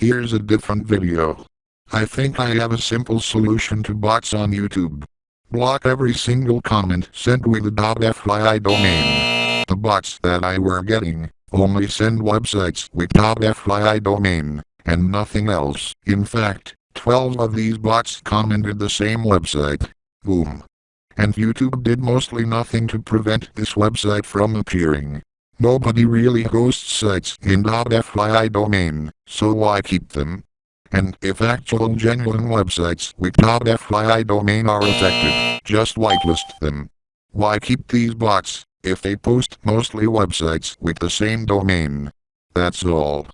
Here's a different video. I think I have a simple solution to bots on YouTube. Block every single comment sent with the .fyi domain. The bots that I were getting only send websites with .fyi domain and nothing else. In fact, 12 of these bots commented the same website. Boom. And YouTube did mostly nothing to prevent this website from appearing. Nobody really hosts sites in .fyi domain, so why keep them? And if actual genuine websites with .fyi domain are affected, just whitelist them. Why keep these bots, if they post mostly websites with the same domain? That's all.